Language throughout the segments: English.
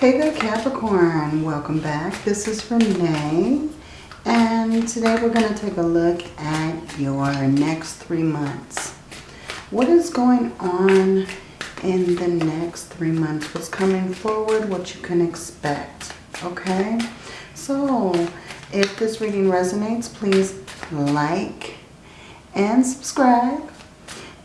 Hey there Capricorn, welcome back. This is Renee and today we're going to take a look at your next three months. What is going on in the next three months? What's coming forward? What you can expect? Okay, so if this reading resonates, please like and subscribe.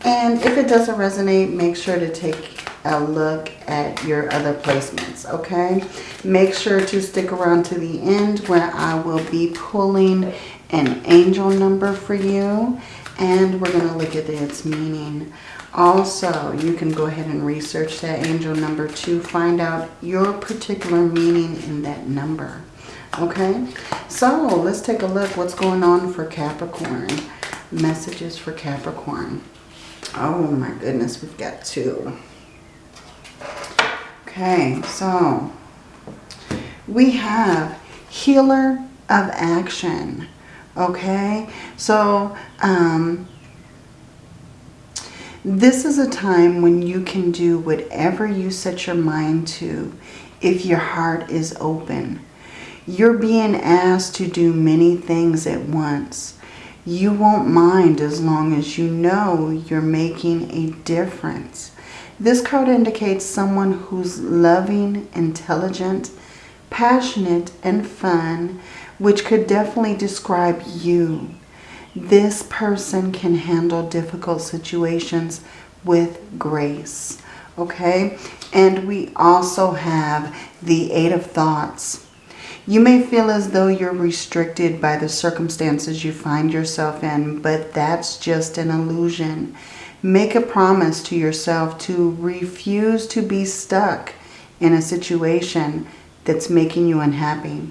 And if it doesn't resonate, make sure to take a look at your other placements, okay? Make sure to stick around to the end where I will be pulling an angel number for you and we're going to look at its meaning. Also, you can go ahead and research that angel number to find out your particular meaning in that number. Okay, so let's take a look what's going on for Capricorn. Messages for Capricorn. Oh my goodness, we've got two. Okay, so we have healer of action. Okay, so um, this is a time when you can do whatever you set your mind to if your heart is open. You're being asked to do many things at once. You won't mind as long as you know you're making a difference. This card indicates someone who's loving, intelligent, passionate, and fun, which could definitely describe you. This person can handle difficult situations with grace. Okay? And we also have the Eight of Thoughts. You may feel as though you're restricted by the circumstances you find yourself in, but that's just an illusion. Make a promise to yourself to refuse to be stuck in a situation that's making you unhappy.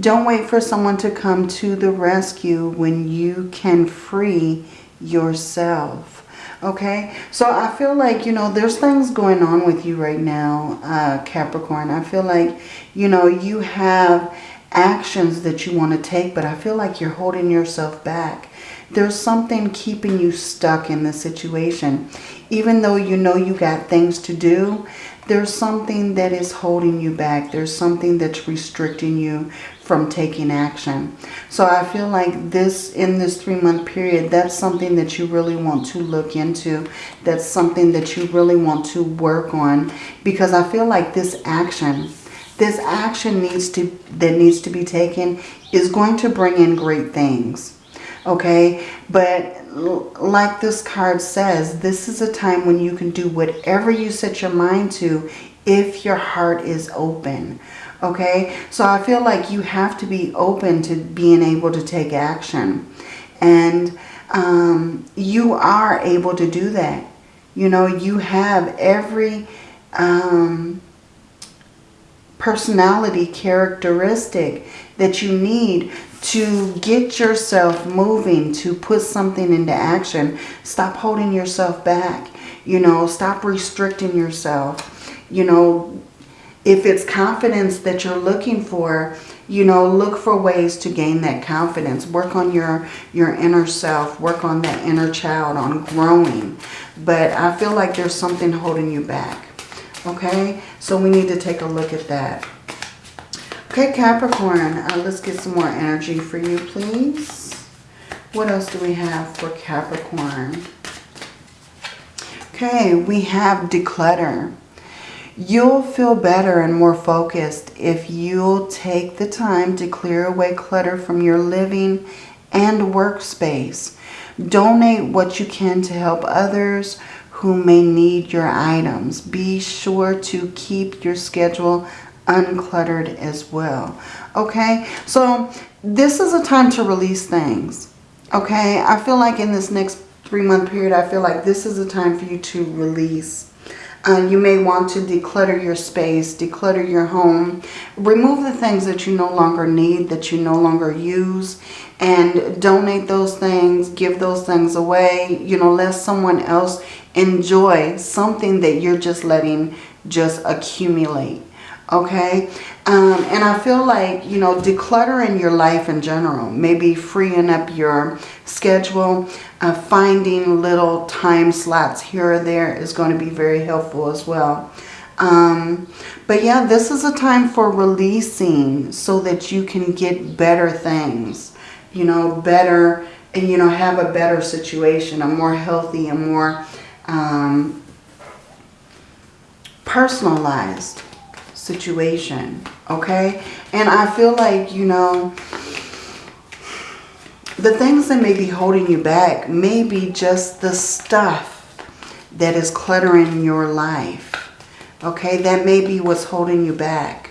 Don't wait for someone to come to the rescue when you can free yourself. Okay, so I feel like, you know, there's things going on with you right now, uh, Capricorn. I feel like, you know, you have actions that you want to take, but I feel like you're holding yourself back. There's something keeping you stuck in the situation. Even though you know you got things to do, there's something that is holding you back. There's something that's restricting you from taking action. So I feel like this, in this three-month period, that's something that you really want to look into. That's something that you really want to work on. Because I feel like this action, this action needs to that needs to be taken is going to bring in great things okay? But like this card says this is a time when you can do whatever you set your mind to if your heart is open okay? So i feel like you have to be open to being able to take action. And um, you are able to do that. You know you have every um, personality characteristic that you need to get yourself moving, to put something into action. Stop holding yourself back. You know, stop restricting yourself. You know, if it's confidence that you're looking for, you know, look for ways to gain that confidence. Work on your, your inner self. Work on that inner child, on growing. But I feel like there's something holding you back. Okay? So we need to take a look at that. Okay, Capricorn, uh, let's get some more energy for you, please. What else do we have for Capricorn? Okay, we have declutter. You'll feel better and more focused if you'll take the time to clear away clutter from your living and workspace. Donate what you can to help others who may need your items. Be sure to keep your schedule uncluttered as well. Okay, so this is a time to release things. Okay, I feel like in this next three month period, I feel like this is a time for you to release. Uh, you may want to declutter your space, declutter your home, remove the things that you no longer need, that you no longer use, and donate those things, give those things away, you know, let someone else enjoy something that you're just letting just accumulate okay um, and I feel like you know decluttering your life in general maybe freeing up your schedule uh, finding little time slots here or there is going to be very helpful as well. Um, but yeah, this is a time for releasing so that you can get better things, you know, better, and, you know, have a better situation, a more healthy, and more um, personalized situation, okay? And I feel like, you know, the things that may be holding you back may be just the stuff that is cluttering your life. Okay, that may be what's holding you back.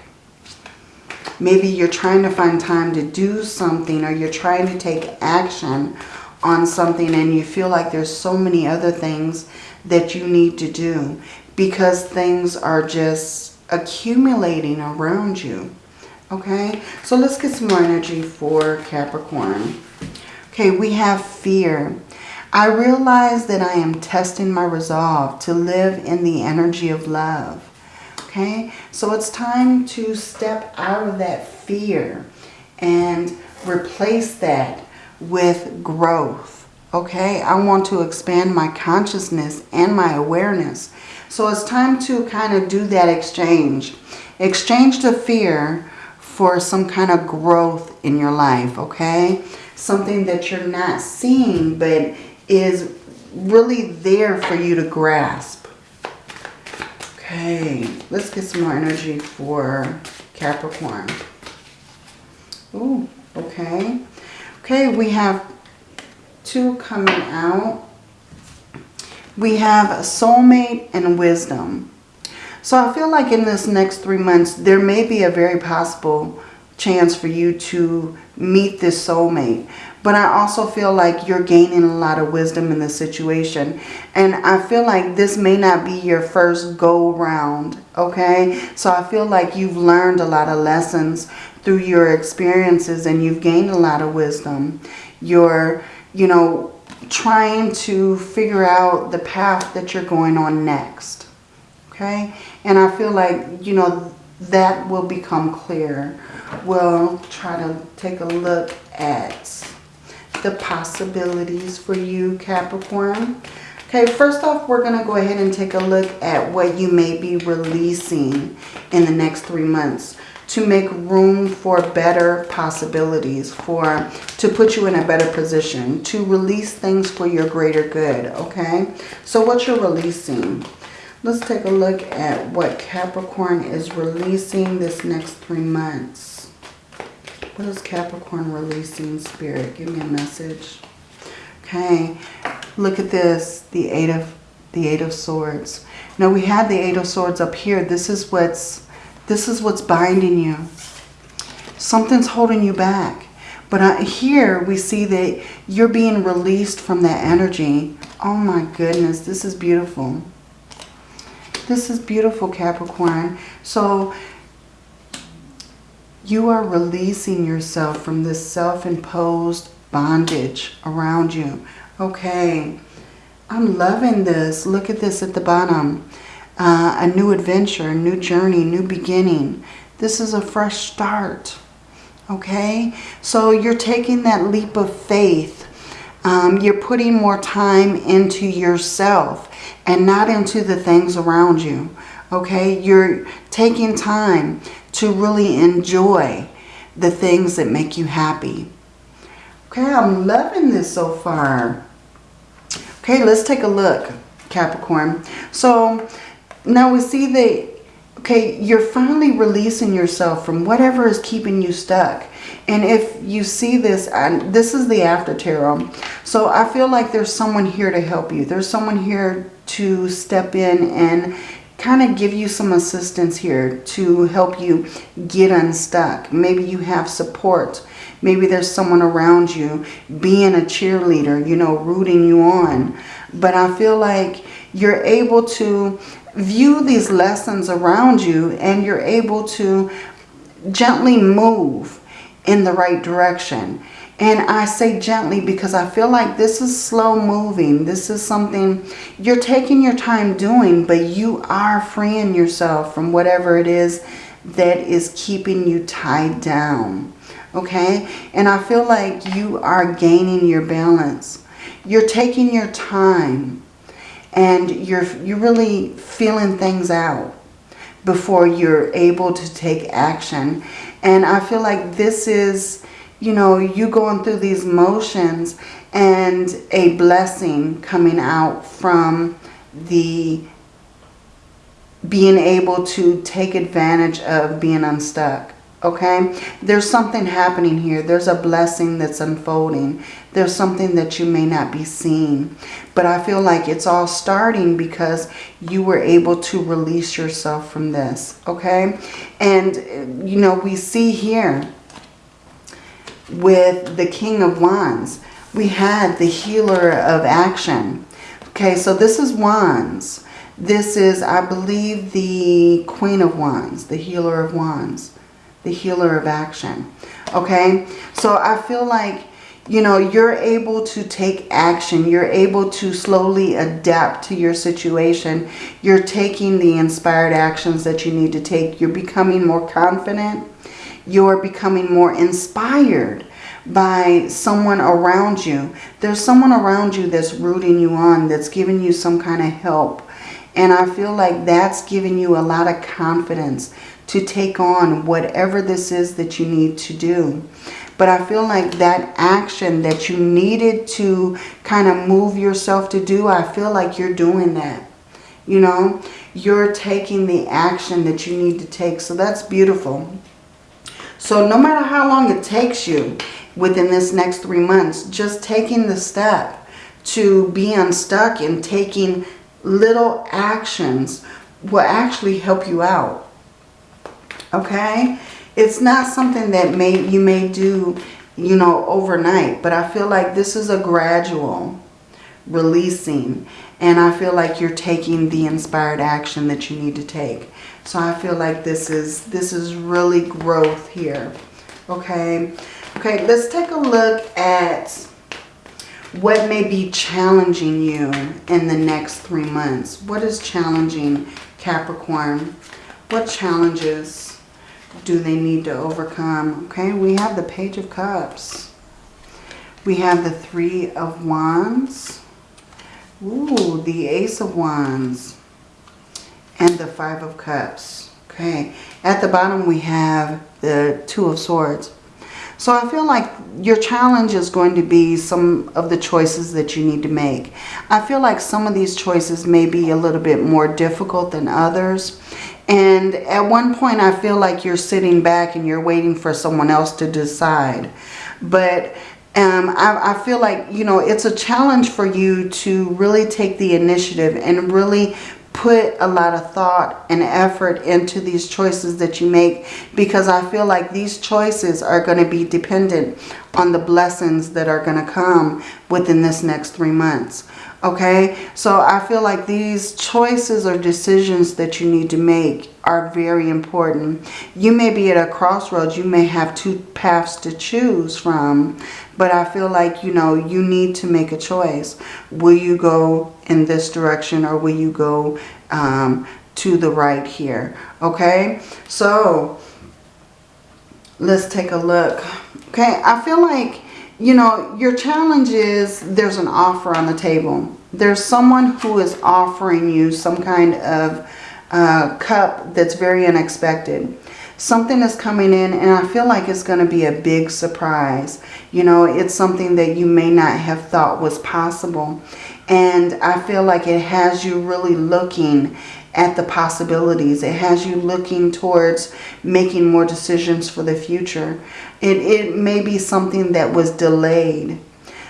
Maybe you're trying to find time to do something or you're trying to take action on something and you feel like there's so many other things that you need to do because things are just accumulating around you. Okay, so let's get some more energy for Capricorn. Okay, we have fear. I realize that I am testing my resolve to live in the energy of love. Okay, so it's time to step out of that fear and replace that with growth. Okay, I want to expand my consciousness and my awareness. So it's time to kind of do that exchange. Exchange the fear for some kind of growth in your life, okay? Something that you're not seeing, but is really there for you to grasp. Okay, let's get some more energy for Capricorn. Ooh, okay. Okay, we have two coming out. We have a soulmate and wisdom. So I feel like in this next three months, there may be a very possible chance for you to meet this soulmate. But I also feel like you're gaining a lot of wisdom in this situation. And I feel like this may not be your first go round, okay? So I feel like you've learned a lot of lessons through your experiences and you've gained a lot of wisdom. You're, you know, trying to figure out the path that you're going on next, okay? And I feel like, you know, that will become clear. We'll try to take a look at the possibilities for you, Capricorn. Okay, first off, we're going to go ahead and take a look at what you may be releasing in the next three months to make room for better possibilities, for to put you in a better position, to release things for your greater good, okay? So what you're releasing. Let's take a look at what Capricorn is releasing this next three months. What is Capricorn releasing, Spirit? Give me a message. Okay, look at this, the Eight of the Eight of Swords. Now we had the Eight of Swords up here. This is what's this is what's binding you. Something's holding you back. But here we see that you're being released from that energy. Oh my goodness, this is beautiful. This is beautiful, Capricorn. So you are releasing yourself from this self-imposed bondage around you. Okay, I'm loving this. Look at this at the bottom. Uh, a new adventure, a new journey, new beginning. This is a fresh start. Okay, so you're taking that leap of faith. Um, you're putting more time into yourself and not into the things around you. Okay, you're taking time to really enjoy the things that make you happy. Okay, I'm loving this so far. Okay, let's take a look, Capricorn. So now we see that, okay, you're finally releasing yourself from whatever is keeping you stuck. And if you see this, and this is the after tarot. So I feel like there's someone here to help you. There's someone here to step in and kind of give you some assistance here to help you get unstuck. Maybe you have support. Maybe there's someone around you being a cheerleader, you know, rooting you on. But I feel like you're able to view these lessons around you and you're able to gently move in the right direction. And I say gently because I feel like this is slow moving. This is something you're taking your time doing, but you are freeing yourself from whatever it is that is keeping you tied down. Okay? And I feel like you are gaining your balance. You're taking your time and you're, you're really feeling things out. before you're able to take action. And I feel like this is, you know, you going through these motions and a blessing coming out from the being able to take advantage of being unstuck. Okay, there's something happening here. There's a blessing that's unfolding. There's something that you may not be seeing. But I feel like it's all starting because you were able to release yourself from this. Okay, and you know, we see here with the King of Wands, we had the healer of action. Okay, so this is Wands. This is, I believe, the Queen of Wands, the healer of Wands, the healer of action. Okay, so I feel like, you know, you're able to take action. You're able to slowly adapt to your situation. You're taking the inspired actions that you need to take. You're becoming more confident. You're becoming more inspired by someone around you. There's someone around you that's rooting you on, that's giving you some kind of help. And I feel like that's giving you a lot of confidence to take on whatever this is that you need to do. But I feel like that action that you needed to kind of move yourself to do, I feel like you're doing that. You know, you're taking the action that you need to take. So that's beautiful. So no matter how long it takes you, within this next three months. Just taking the step to be unstuck and taking little actions will actually help you out. Okay? It's not something that may you may do, you know, overnight. But I feel like this is a gradual releasing. And I feel like you're taking the inspired action that you need to take. So I feel like this is this is really growth here. Okay. Okay, let's take a look at what may be challenging you in the next three months. What is challenging Capricorn? What challenges do they need to overcome? Okay, we have the Page of Cups. We have the Three of Wands. Ooh, the Ace of Wands. And the Five of Cups. Okay, at the bottom we have the Two of Swords. So I feel like your challenge is going to be some of the choices that you need to make. I feel like some of these choices may be a little bit more difficult than others. And at one point I feel like you're sitting back and you're waiting for someone else to decide. But um, I, I, feel like, you know, it's a challenge for you to really take the initiative and really put a lot of thought and effort into these choices that you make because I feel like these choices are going to be dependent on the blessings that are going to come within this next three months. Okay, so I feel like these choices or decisions that you need to make are very important. You may be at a crossroads. You may have two paths to choose from. But I feel like, you know, you need to make a choice. Will you go in this direction or will you go um, to the right here? Okay, so let's take a look. Okay, I feel like you know, your challenge is there's an offer on the table. There's someone who is offering you some kind of uh, cup that's very unexpected. Something is coming in and I feel like it's going to be a big surprise. You know, it's something that you may not have thought was possible. And I feel like it has you really looking at the possibilities. It has you looking towards making more decisions for the future. It, it may be something that was delayed.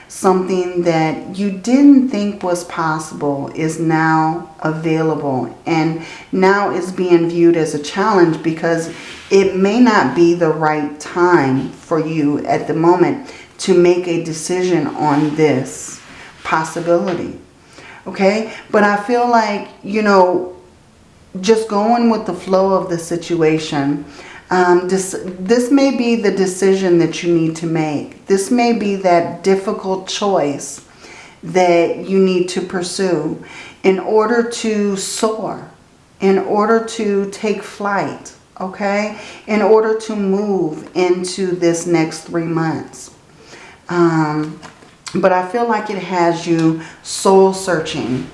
Something that you didn't think was possible is now available and now is being viewed as a challenge because it may not be the right time for you at the moment to make a decision on this possibility. Okay, but I feel like, you know, just going with the flow of the situation. Um, this, this may be the decision that you need to make. This may be that difficult choice that you need to pursue in order to soar, in order to take flight, okay? In order to move into this next three months. Um, but I feel like it has you soul searching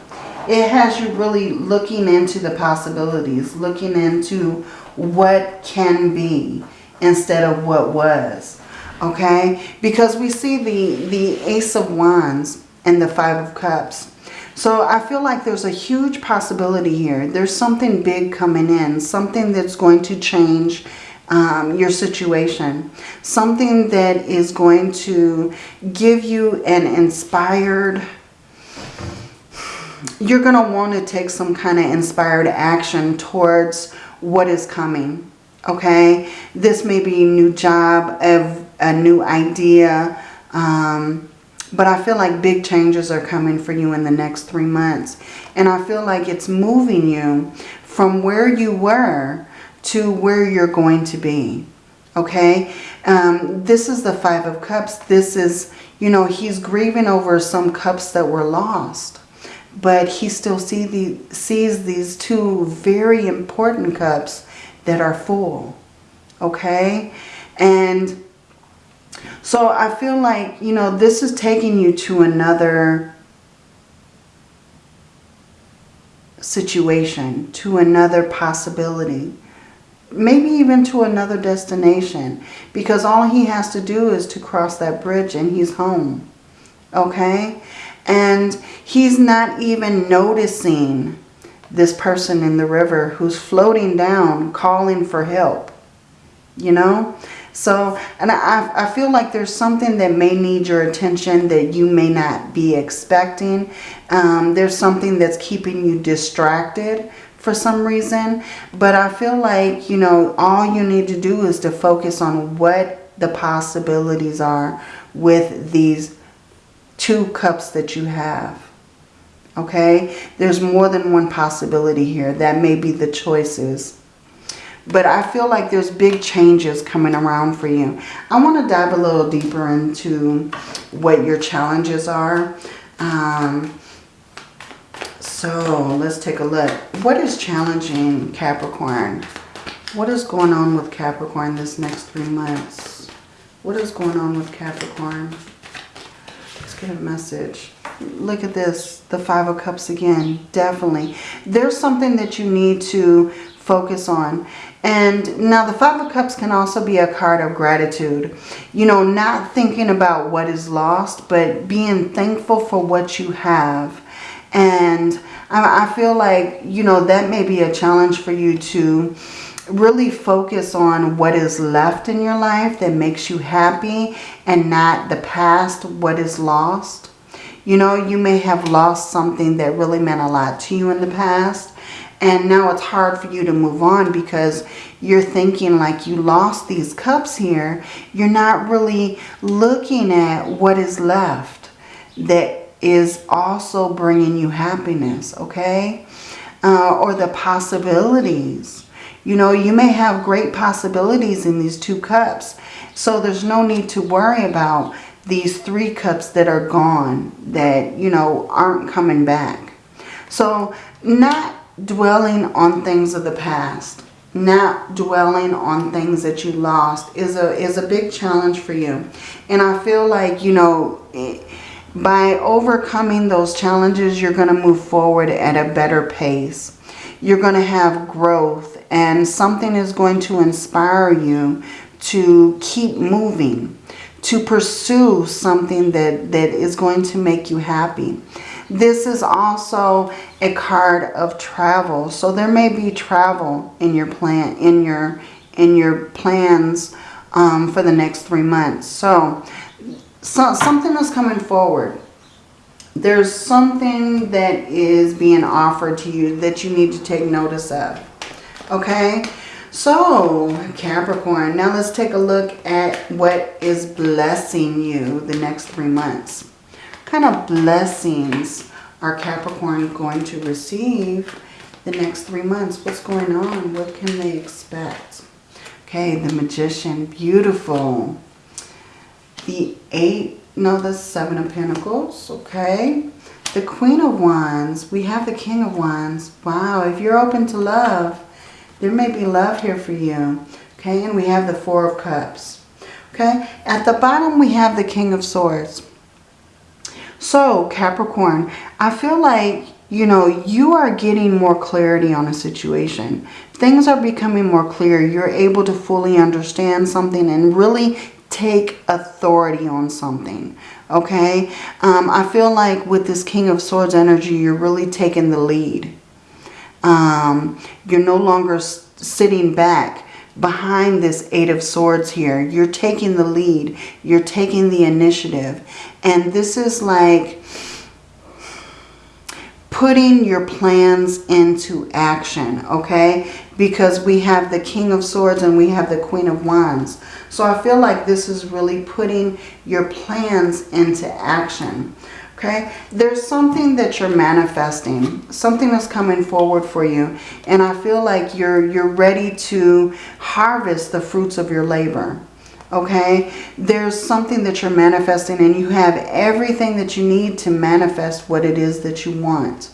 it has you really looking into the possibilities, looking into what can be instead of what was. Okay? Because we see the, the Ace of Wands and the Five of Cups. So I feel like there's a huge possibility here. There's something big coming in. Something that's going to change um, your situation. Something that is going to give you an inspired... You're going to want to take some kind of inspired action towards what is coming. Okay? This may be a new job, a, a new idea. Um, but I feel like big changes are coming for you in the next three months. And I feel like it's moving you from where you were to where you're going to be. Okay? Um, this is the Five of Cups. This is, you know, he's grieving over some cups that were lost. But he still see the, sees these two very important cups that are full. Okay? And so I feel like, you know, this is taking you to another situation, to another possibility maybe even to another destination because all he has to do is to cross that bridge and he's home okay and he's not even noticing this person in the river who's floating down calling for help you know so and I, I feel like there's something that may need your attention that you may not be expecting um, there's something that's keeping you distracted for some reason. But I feel like, you know, all you need to do is to focus on what the possibilities are with these two cups that you have. Okay? There's more than one possibility here. That may be the choices. But I feel like there's big changes coming around for you. I want to dive a little deeper into what your challenges are. Um, so let's take a look. What is challenging Capricorn? What is going on with Capricorn this next three months? What is going on with Capricorn? Let's get a message. Look at this. The Five of Cups again. Definitely. There's something that you need to focus on. And now the Five of Cups can also be a card of gratitude. You know, not thinking about what is lost, but being thankful for what you have and I feel like, you know, that may be a challenge for you to really focus on what is left in your life that makes you happy and not the past, what is lost. You know, you may have lost something that really meant a lot to you in the past. And now it's hard for you to move on because you're thinking like you lost these cups here. You're not really looking at what is left that is also bringing you happiness, okay? Uh, or the possibilities. You know, you may have great possibilities in these two cups. So there's no need to worry about these three cups that are gone, that, you know, aren't coming back. So not dwelling on things of the past, not dwelling on things that you lost is a, is a big challenge for you. And I feel like, you know, eh, by overcoming those challenges, you're going to move forward at a better pace. You're going to have growth and something is going to inspire you to keep moving, to pursue something that, that is going to make you happy. This is also a card of travel. So there may be travel in your plan, in your, in your plans um, for the next three months. So so, something is coming forward. There's something that is being offered to you that you need to take notice of. Okay? So, Capricorn, now let's take a look at what is blessing you the next three months. What kind of blessings are Capricorn going to receive the next three months? What's going on? What can they expect? Okay, the Magician, beautiful the eight, no, the seven of pentacles, okay? The queen of wands, we have the king of wands. Wow, if you're open to love, there may be love here for you, okay? And we have the four of cups, okay? At the bottom, we have the king of swords. So, Capricorn, I feel like you know, you are getting more clarity on a situation. Things are becoming more clear. You're able to fully understand something and really take authority on something. Okay? Um, I feel like with this King of Swords energy, you're really taking the lead. Um, you're no longer sitting back behind this Eight of Swords here. You're taking the lead. You're taking the initiative. And this is like putting your plans into action, okay? Because we have the King of Swords and we have the Queen of Wands. So I feel like this is really putting your plans into action, okay? There's something that you're manifesting, something that's coming forward for you. And I feel like you're, you're ready to harvest the fruits of your labor, okay? There's something that you're manifesting and you have everything that you need to manifest what it is that you want.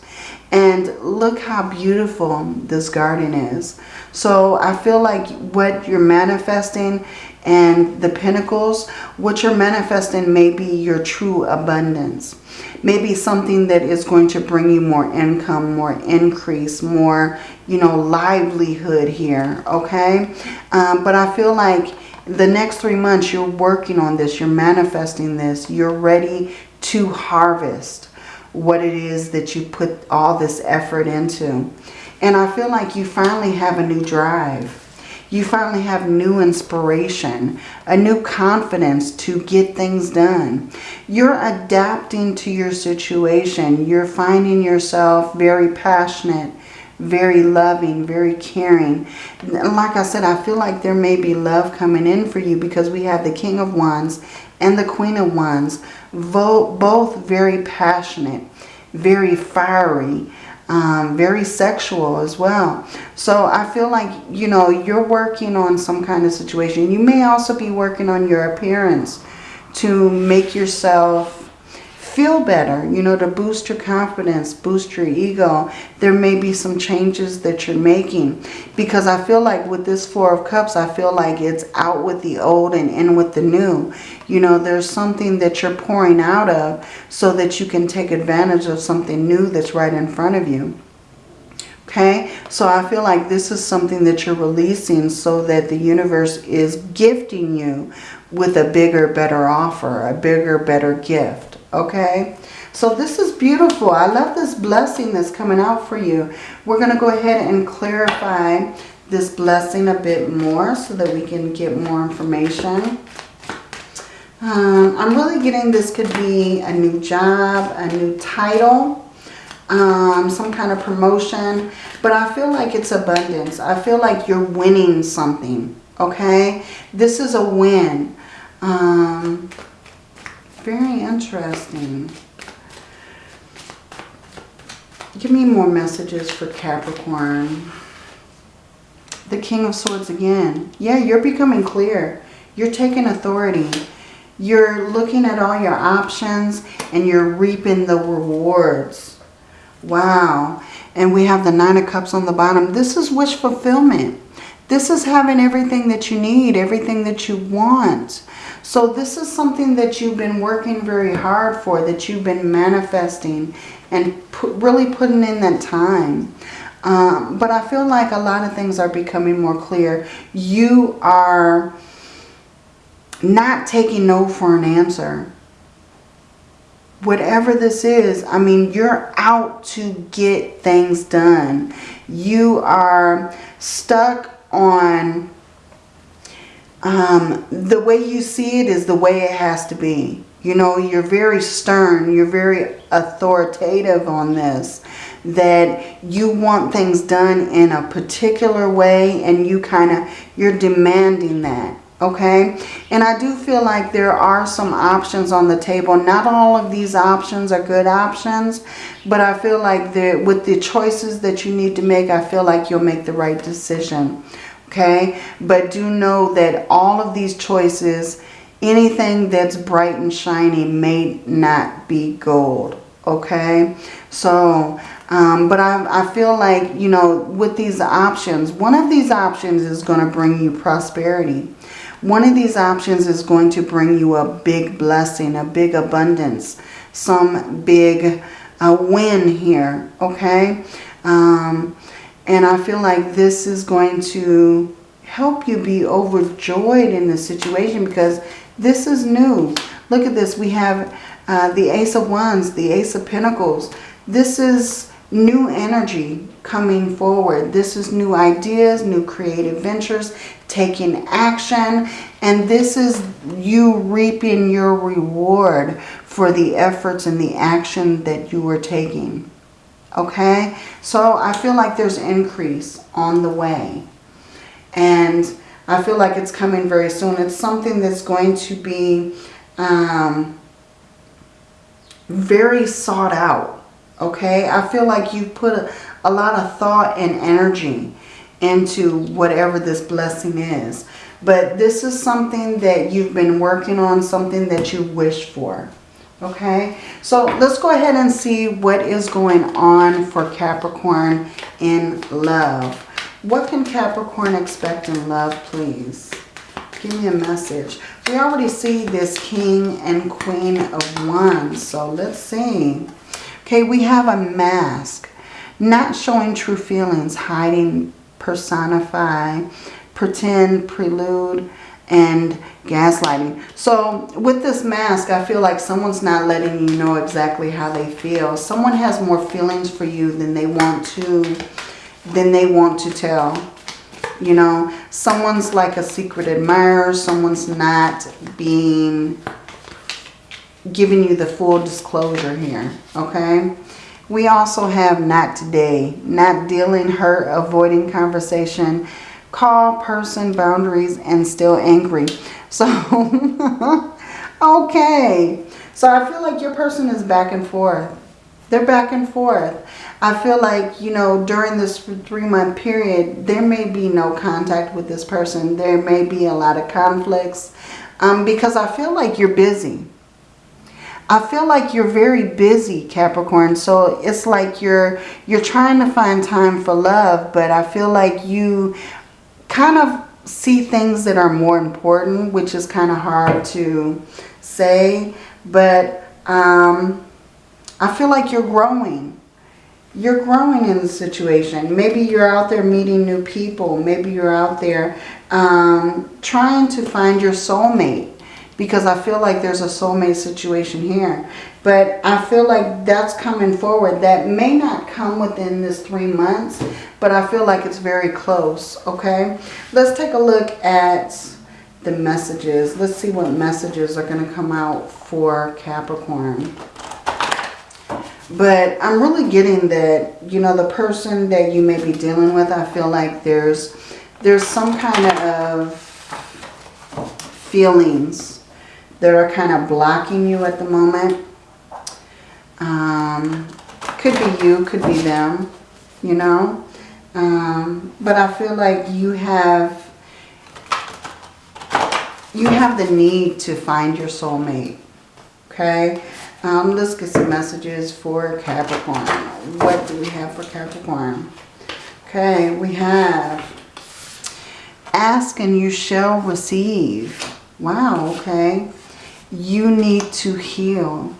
And look how beautiful this garden is. So I feel like what you're manifesting and the pentacles, what you're manifesting may be your true abundance. Maybe something that is going to bring you more income, more increase, more, you know, livelihood here, okay? Um, but I feel like the next three months you're working on this, you're manifesting this, you're ready to harvest what it is that you put all this effort into. And I feel like you finally have a new drive. You finally have new inspiration, a new confidence to get things done. You're adapting to your situation. You're finding yourself very passionate, very loving, very caring. Like I said, I feel like there may be love coming in for you because we have the King of Wands and the Queen of Wands, both very passionate, very fiery, um, very sexual as well. So I feel like, you know, you're working on some kind of situation. You may also be working on your appearance to make yourself feel better, you know, to boost your confidence, boost your ego. There may be some changes that you're making because I feel like with this Four of Cups, I feel like it's out with the old and in with the new. You know, there's something that you're pouring out of so that you can take advantage of something new that's right in front of you. Okay, so I feel like this is something that you're releasing so that the universe is gifting you with a bigger, better offer, a bigger, better gift okay? So this is beautiful. I love this blessing that's coming out for you. We're going to go ahead and clarify this blessing a bit more so that we can get more information. Um, I'm really getting this could be a new job, a new title, um, some kind of promotion. But I feel like it's abundance. I feel like you're winning something, okay? This is a win. Um, very interesting. Give me more messages for Capricorn. The King of Swords again. Yeah, you're becoming clear. You're taking authority. You're looking at all your options and you're reaping the rewards. Wow. And we have the Nine of Cups on the bottom. This is wish fulfillment. This is having everything that you need, everything that you want. So this is something that you've been working very hard for, that you've been manifesting and really putting in that time. Um, but I feel like a lot of things are becoming more clear. You are not taking no for an answer. Whatever this is, I mean, you're out to get things done. You are stuck on um, the way you see it is the way it has to be. You know, you're very stern. You're very authoritative on this. That you want things done in a particular way and you kind of, you're demanding that. Okay. And I do feel like there are some options on the table. Not all of these options are good options. But I feel like with the choices that you need to make, I feel like you'll make the right decision okay? But do know that all of these choices, anything that's bright and shiny may not be gold, okay? So, um, but I, I feel like, you know, with these options, one of these options is going to bring you prosperity. One of these options is going to bring you a big blessing, a big abundance, some big a win here, okay? Um, and I feel like this is going to help you be overjoyed in the situation because this is new. Look at this. We have uh, the Ace of Wands, the Ace of Pentacles. This is new energy coming forward. This is new ideas, new creative ventures, taking action. And this is you reaping your reward for the efforts and the action that you were taking. Okay? So I feel like there's increase on the way. And I feel like it's coming very soon. It's something that's going to be um, very sought out okay? I feel like you put a, a lot of thought and energy into whatever this blessing is. But this is something that you've been working on, something that you wish for. Okay, so let's go ahead and see what is going on for Capricorn in love. What can Capricorn expect in love, please? Give me a message. We already see this King and Queen of Wands, so let's see. Okay, we have a mask. Not showing true feelings, hiding, personify, pretend, prelude, and gaslighting. So with this mask, I feel like someone's not letting you know exactly how they feel. Someone has more feelings for you than they want to, than they want to tell. You know, someone's like a secret admirer. Someone's not being giving you the full disclosure here, okay? We also have not today, not dealing, hurt, avoiding conversation, call, person, boundaries, and still angry. So, okay. So I feel like your person is back and forth. They're back and forth. I feel like, you know, during this three-month period, there may be no contact with this person. There may be a lot of conflicts um, because I feel like you're busy. I feel like you're very busy, Capricorn. So it's like you're you're trying to find time for love, but I feel like you kind of see things that are more important, which is kind of hard to say. But um, I feel like you're growing. You're growing in the situation. Maybe you're out there meeting new people. Maybe you're out there um, trying to find your soulmate because I feel like there's a soulmate situation here. But I feel like that's coming forward. That may not come within this three months, but I feel like it's very close, okay? Let's take a look at the messages. Let's see what messages are going to come out for Capricorn. But I'm really getting that, you know, the person that you may be dealing with, I feel like there's there's some kind of feelings that are kind of blocking you at the moment. Um, could be you, could be them, you know. Um, but I feel like you have you have the need to find your soulmate. Okay. Um, let's get some messages for Capricorn. What do we have for Capricorn? Okay, we have ask and you shall receive. Wow, okay you need to heal.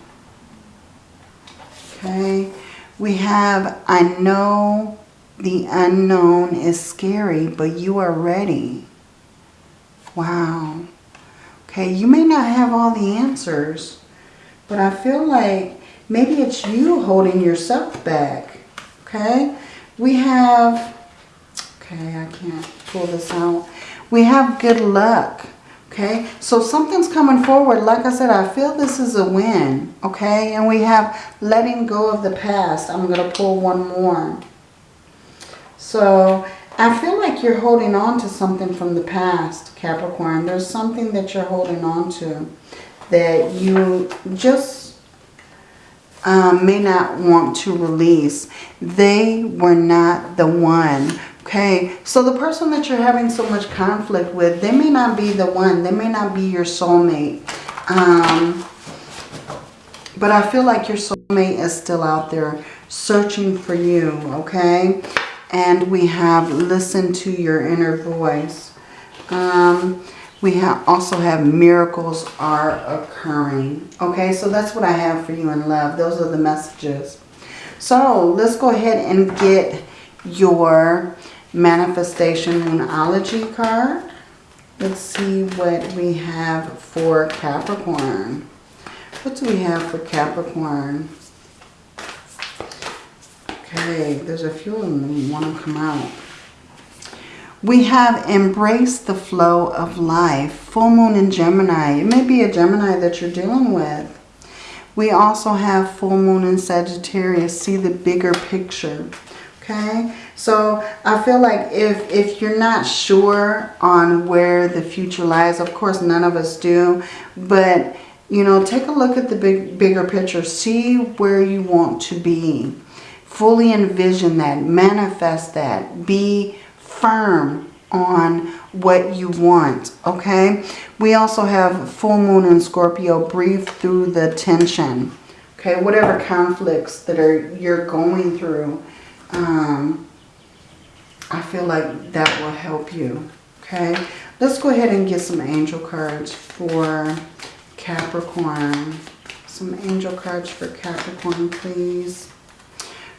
Okay. We have, I know the unknown is scary, but you are ready. Wow. Okay, you may not have all the answers, but I feel like maybe it's you holding yourself back. Okay, we have, okay, I can't pull this out. We have good luck. Okay, so something's coming forward. Like I said, I feel this is a win. Okay, and we have letting go of the past. I'm going to pull one more. So I feel like you're holding on to something from the past, Capricorn. There's something that you're holding on to that you just um, may not want to release. They were not the one Okay, so the person that you're having so much conflict with, they may not be the one. They may not be your soulmate. Um, but I feel like your soulmate is still out there searching for you, okay? And we have listened to your inner voice. Um, we have also have miracles are occurring. Okay, so that's what I have for you in love. Those are the messages. So let's go ahead and get your manifestation moonology card. Let's see what we have for Capricorn. What do we have for Capricorn? Okay, there's a few of them that want to come out. We have embraced the flow of life. Full moon in Gemini. It may be a Gemini that you're dealing with. We also have full moon in Sagittarius. See the bigger picture. Okay, so I feel like if, if you're not sure on where the future lies, of course none of us do, but you know, take a look at the big bigger picture. See where you want to be. Fully envision that. Manifest that. Be firm on what you want, okay? We also have full moon in Scorpio. Breathe through the tension, okay? Whatever conflicts that are you're going through, um, I feel like that will help you, okay? Let's go ahead and get some angel cards for Capricorn. Some angel cards for Capricorn, please.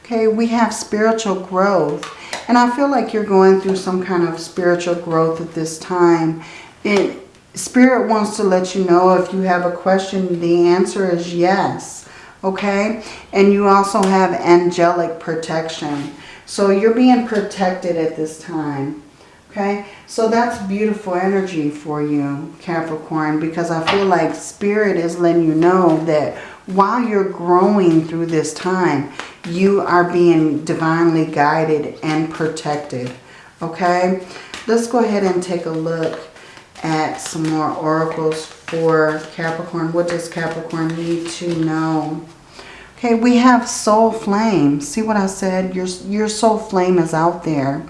Okay, we have spiritual growth. And I feel like you're going through some kind of spiritual growth at this time. It, Spirit wants to let you know if you have a question, the answer is yes. Okay? And you also have angelic protection. So you're being protected at this time. Okay? So that's beautiful energy for you, Capricorn, because I feel like Spirit is letting you know that while you're growing through this time, you are being divinely guided and protected. Okay? Let's go ahead and take a look at some more oracles for Capricorn. What does Capricorn need to know? Okay, we have soul flame. See what I said? Your, your soul flame is out there.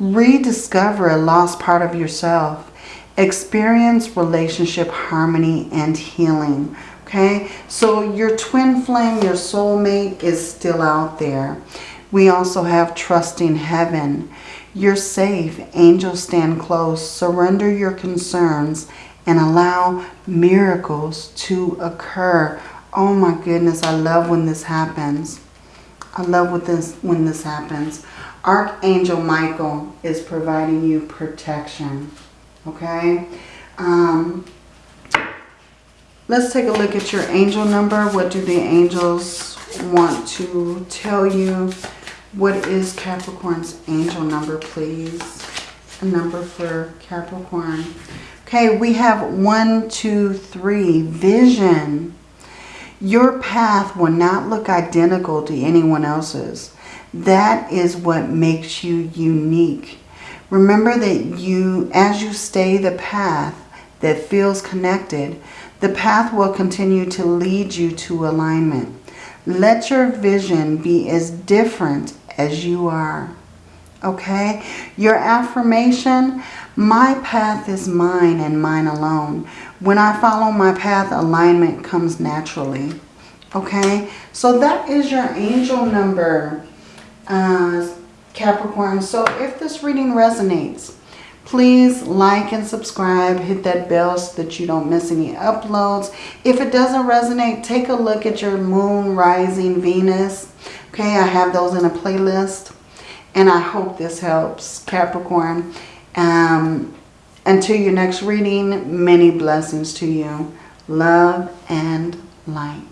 Rediscover a lost part of yourself. Experience relationship harmony and healing. Okay, so your twin flame, your soulmate is still out there. We also have trusting heaven. You're safe. Angels stand close. Surrender your concerns and allow miracles to occur. Oh my goodness, I love when this happens. I love when this, when this happens. Archangel Michael is providing you protection. Okay? Um, Let's take a look at your angel number. What do the angels want to tell you? What is Capricorn's angel number, please? A number for Capricorn. Okay, we have one, two, three. Vision. Your path will not look identical to anyone else's. That is what makes you unique. Remember that you, as you stay the path that feels connected, the path will continue to lead you to alignment. Let your vision be as different as you are. Okay? Your affirmation, my path is mine and mine alone. When I follow my path, alignment comes naturally. Okay? So that is your angel number, uh, Capricorn. So if this reading resonates, Please like and subscribe. Hit that bell so that you don't miss any uploads. If it doesn't resonate, take a look at your moon, rising, Venus. Okay, I have those in a playlist. And I hope this helps, Capricorn. Um, until your next reading, many blessings to you. Love and light.